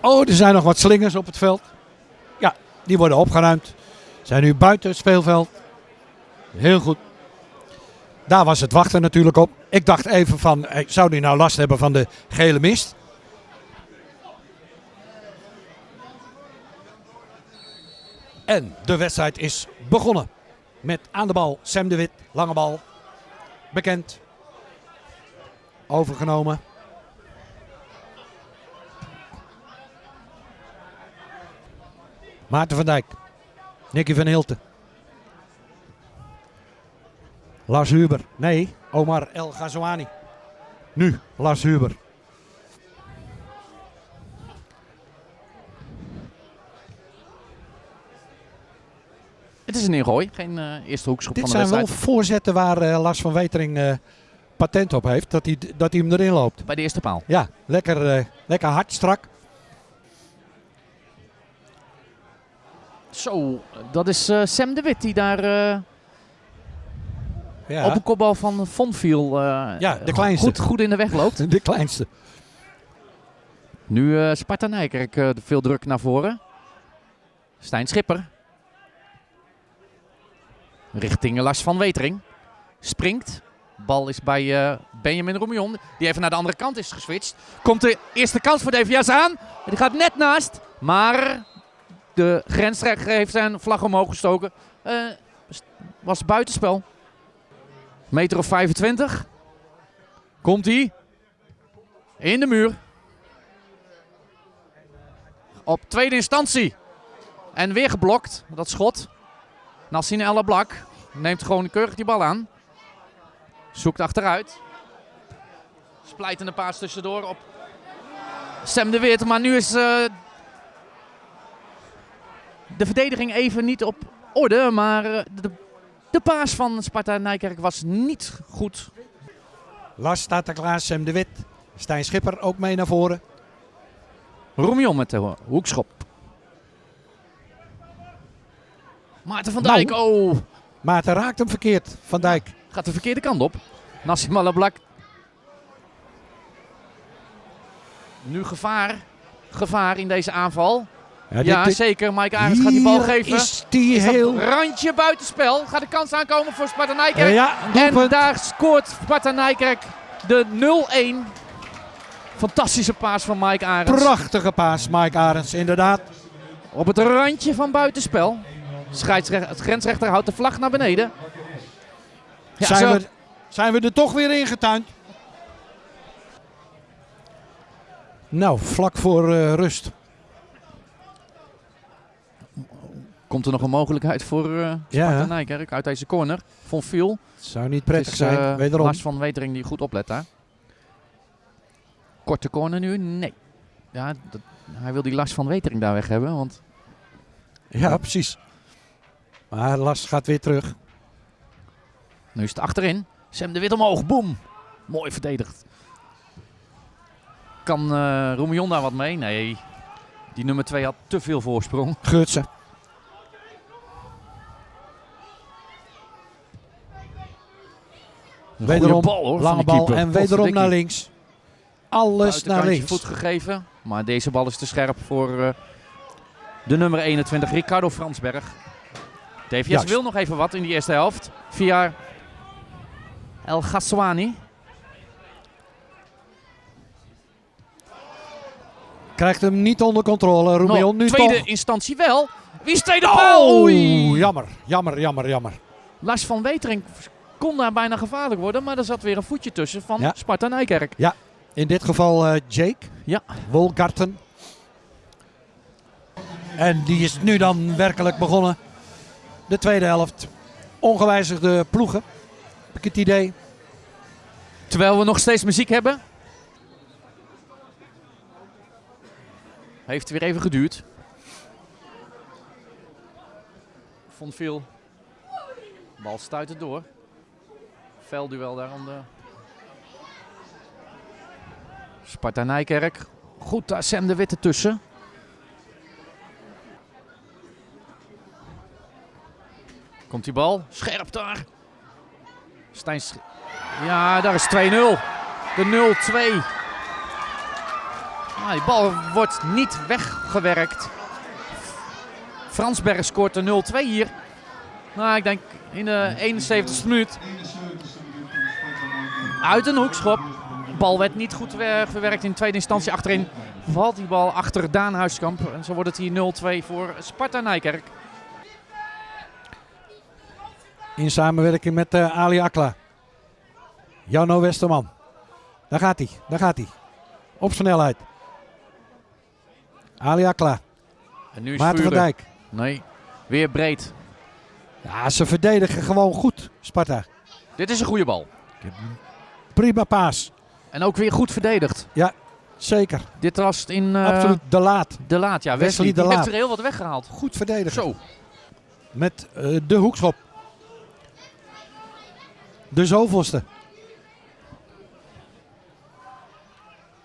Oh, er zijn nog wat slingers op het veld. Ja, die worden opgeruimd. Zijn nu buiten het speelveld. Heel goed. Daar was het wachten natuurlijk op. Ik dacht even van, zou die nou last hebben van de gele mist? En de wedstrijd is begonnen. Met aan de bal Sam de Wit, lange bal. Bekend. Overgenomen. Maarten van Dijk. Nicky van Hilten. Lars Huber. Nee, Omar El Ghazouani. Nu Lars Huber. Het is een ingooi, geen eh, eerste hoekschop Dit van de zijn wel wedstrijd. voorzetten waar eh, Lars van Wetering eh, patent op heeft. Dat hij, dat hij hem erin loopt. Bij de eerste paal. Ja, lekker, lekker hard, strak. Zo, dat is eh, Sam de Wit die daar eh, Ja, op een kopbal van Vonviel eh Ja, de kleinste. goed, goed in de weg loopt. de kleinste. Nu Sparta Nijkerk veel druk naar voren. Stijn Schipper. Richting Lars van Wetering. Springt. Bal is bij Benjamin Roemion. Die even naar de andere kant is geswitcht. Komt de eerste kans voor DVS aan. Die gaat net naast. Maar de grensrechter heeft zijn vlag omhoog gestoken. Eh, was buitenspel. Meter of 25. Komt hij. In de muur. Op tweede instantie. En weer geblokt, dat schot. Nassine El Blak neemt gewoon keurig die bal aan. Zoekt achteruit. Splijtende paas tussendoor op Sam de Wit. Maar nu is eh, de verdediging even niet op orde. Maar eh, de, de paas van Sparta Nijkerk was niet goed. Lars staat er klaar, Sam de Wit. Stijn Schipper ook mee naar voren. Roemion met de hoekschop. Maarten van Nou. Dijk, oh, Maarten raakt hem verkeerd, Van Dijk. gaat de verkeerde kant op. Nassim Alablak. Nu gevaar. Gevaar in deze aanval. Ja, dit- zeker. Mike Arends gaat die bal geven. is die Is heel... Randje buitenspel. Gaat de kans aankomen voor Sparta Nijkerk. Ja, en daar scoort Sparta Nijkerk de 0-1. Fantastische paas van Mike Arends. Prachtige paas, Mike Arends, inderdaad. Op het randje van buitenspel. Het grensrechter houdt de vlag naar beneden. Ja, zijn, zo. we, zijn we er toch weer ingetuind? Nou, vlak voor eh, rust. Komt er nog een mogelijkheid voor Sparta Ja. Nijkerk uit deze corner? Von Viel. Zou niet prettig is zijn, eh, wederom. Lars van Wetering die goed oplet daar. Korte corner nu? Nee. Ja, dat- hij wil die Lars van Wetering daar weg hebben. Want Ja, precies. Maar Lars gaat weer terug. nu is het achterin. Sam de Wit omhoog. Boom. Mooi verdedigd. Kan eh Roemion daar wat mee? Nee. Die nummer 2 had te veel voorsprong. Geurtsen. Wederom bal, hoor, lange bal en wederom naar links. Alles naar links. voet gegeven. Maar deze bal is te scherp voor eh, de nummer 21, Ricardo Fransberg. DVS Juist. wil nog even wat in die eerste helft. Via El Ghaswani. Krijgt hem niet onder controle. Roemion Nog nu tweede toch. instantie wel. Wie is tweede paal? Oh, Oei. jammer, jammer, jammer, jammer. Lars van Wetering kon daar bijna gevaarlijk worden. Maar er zat weer een voetje tussen van Ja. Sparta Nijkerk. In dit geval eh, Jake Ja. Wolgarten. En die is nu dan werkelijk begonnen. De tweede helft. Ongewijzigde ploegen. Heb ik het idee. Terwijl we nog steeds muziek hebben. Heeft weer even geduurd. Vond veel. Bal stuit het door. Velduel daar aan de. Sparta Nijkerk. Goed, daar Sam de Witte tussen. Komt die bal. Scherp daar. Stijn Ja, daar is 2-0. De 0-2. Ah, die bal wordt niet weggewerkt. Fransberg scoort de 0-2 hier. Nou, ik denk in de 71ste minuut. Uit een hoekschop. Bal werd niet goed verwerkt in tweede instantie. Achterin valt die bal achter Daan Huiskamp. En zo wordt het hier 0-2 voor Sparta Nijkerk. In samenwerking met uh, Ali Akla. Jano Westerman. Daar gaat hij, daar gaat hij. Op snelheid. Ali Akla. En nu is Maarten van Dijk. Nee, weer breed. Ja, ze verdedigen gewoon goed, Sparta. Dit is een goede bal. Prima paas. En ook weer goed verdedigd. Ja, zeker. Dit was in... Uh, Absoluut de laat. De laat, ja. Wesley, Wesley de Laat. heeft er heel wat weggehaald. Goed verdedigen. Zo. Met uh, de hoekschop. De zoveelste.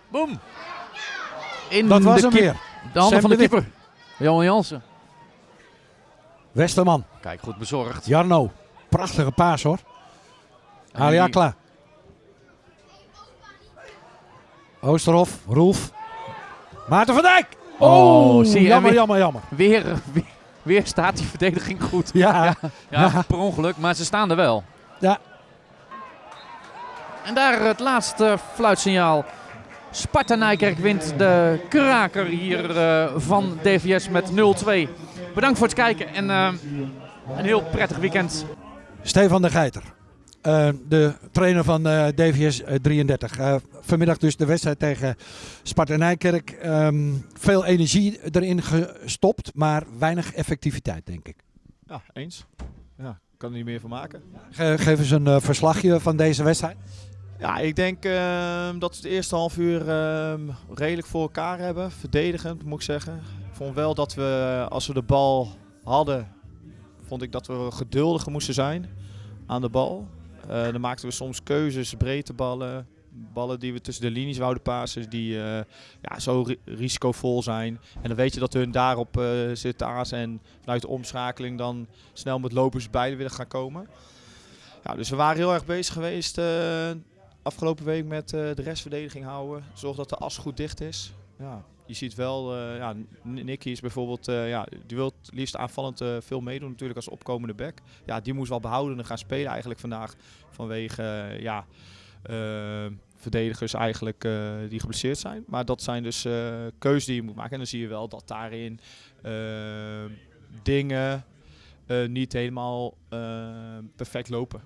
Boom. In Dat was de hem weer. De handen Sam van de de keeper. Johan Jansen. Westerman. Kijk, goed bezorgd. Jarno. Prachtige paas hoor. Ali die- Akla. Oosterhof. Roelf. Maarten van Dijk. Oh, zie je, jammer, weer- jammer, jammer. Weer, weer, weer staat die verdediging goed. Ja, Ja, Ja. per ongeluk, maar ze staan er wel. Ja. En daar het laatste fluitsignaal. Sparta Nijkerk wint de kraker hier eh, van DVS met 0-2. Bedankt voor het kijken en eh, een heel prettig weekend. Stefan de Geiter. Eh, de trainer van eh, DVS eh, 33. Eh, vanmiddag dus de wedstrijd tegen Sparta Nijkerk. Ehm, veel energie erin gestopt, maar weinig effectiviteit denk ik. Ja, eens. Ja, ik kan er niet meer van maken. Ge- geef eens een verslagje van deze wedstrijd. Ja, ik denk ehm, dat we het eerste half uur ehm, redelijk voor elkaar hebben. Verdedigend, moet ik zeggen. Ik vond wel dat we, als we de bal hadden, vond ik dat we geduldiger moesten zijn aan de bal. Eh, dan maakten we soms keuzes, breedteballen, ballen die we tussen de linies wouden pasen, die eh, ja, zo ri- risicovol zijn. En dan weet je dat hun daarop eh zitten aanzien en vanuit de omschakeling dan snel met lopers bij willen gaan komen. Ja, dus we waren heel erg bezig geweest afgelopen week met de restverdediging houden. Zorg dat de as goed dicht is. Ja, je ziet wel, eh ja, Nicky is bijvoorbeeld, eh, ja, die wil het liefst aanvallend eh, veel meedoen natuurlijk als opkomende back. Ja, die moest wel behouden en gaan spelen eigenlijk vandaag vanwege, ja, verdedigers eigenlijk die geblesseerd zijn. Maar dat zijn dus keuzes die je moet maken. En dan zie je wel dat daarin dingen niet helemaal perfect lopen.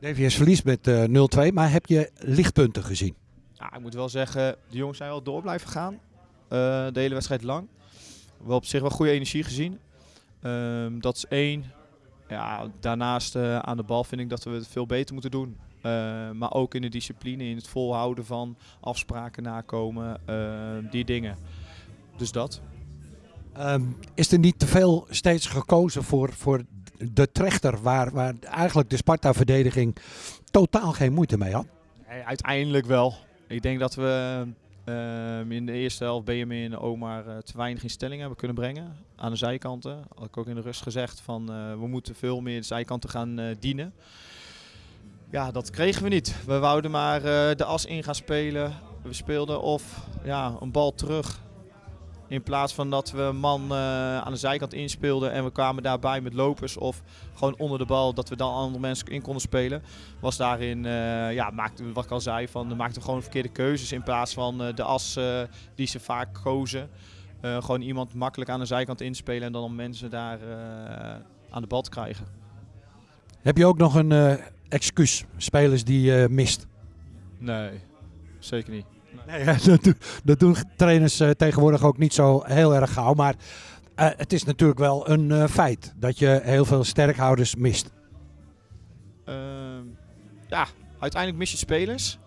DVS verliest met eh, 0-2, maar heb je lichtpunten gezien? Ja, ik moet wel zeggen, de jongens zijn wel door blijven gaan. Eh, de hele wedstrijd lang. Wel op zich wel goede energie gezien. Ehm, dat is één. Ja, daarnaast eh, aan de bal vind ik dat we het veel beter moeten doen. Eh, maar ook in de discipline, in het volhouden van afspraken nakomen, eh, die dingen. Dus dat. Ehm, is er niet te veel steeds gekozen voor, voor de trechter, waar, waar eigenlijk de Sparta-verdediging totaal geen moeite mee had? Nee, uiteindelijk wel. Ik denk dat we ehm, in de eerste helft Benjamin en Omar eh, te weinig in stelling hebben kunnen brengen. Aan de zijkanten. Had ik ook in de rust gezegd van eh, we moeten veel meer de zijkanten gaan eh, dienen. Ja, dat kregen we niet. We wouden maar de as in gaan spelen. We speelden of ja, een bal terug. In plaats van dat we een man eh, aan de zijkant inspeelden en we kwamen daarbij met lopers of gewoon onder de bal dat we dan andere mensen in konden spelen was daarin, eh, ja, maakte, wat ik al zei, van, maakte we gewoon verkeerde keuzes in plaats van eh, de as die ze vaak kozen. Eh, gewoon iemand makkelijk aan de zijkant inspelen en dan om mensen daar eh, aan de bal te krijgen. Heb je ook nog een eh, excuus, spelers die je mist? Nee, zeker niet. Nee, dat, doen, dat doen trainers eh, tegenwoordig ook niet zo heel erg gauw. Maar eh, het is natuurlijk wel een eh, feit dat je heel veel sterkhouders mist. Ehm, ja, uiteindelijk mis je spelers.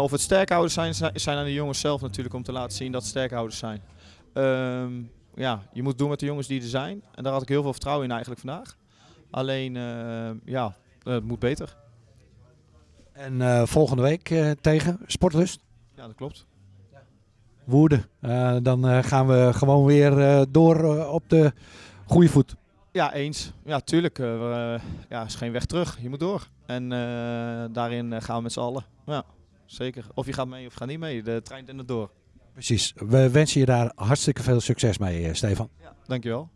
Of het sterkhouders zijn, zi- zijn aan de jongens zelf natuurlijk om te laten zien dat het sterkhouders zijn. Ehm, ja, je moet doen met de jongens die er zijn. En daar had ik heel veel vertrouwen in eigenlijk vandaag. Alleen, eh, ja, het moet beter. En volgende week tegen Sportlust, Ja, dat klopt. Woerden. Eh, dan eh, gaan we gewoon weer eh, door op de goede voet. Ja, eens. Ja, tuurlijk. eh, ja, is geen weg terug. Je moet door. En daarin gaan we met z'n allen. Ja, zeker. Of je gaat mee of je gaat niet mee. De trein dendert door. Precies. We wensen je daar hartstikke veel succes mee, Stefan. Dankjewel.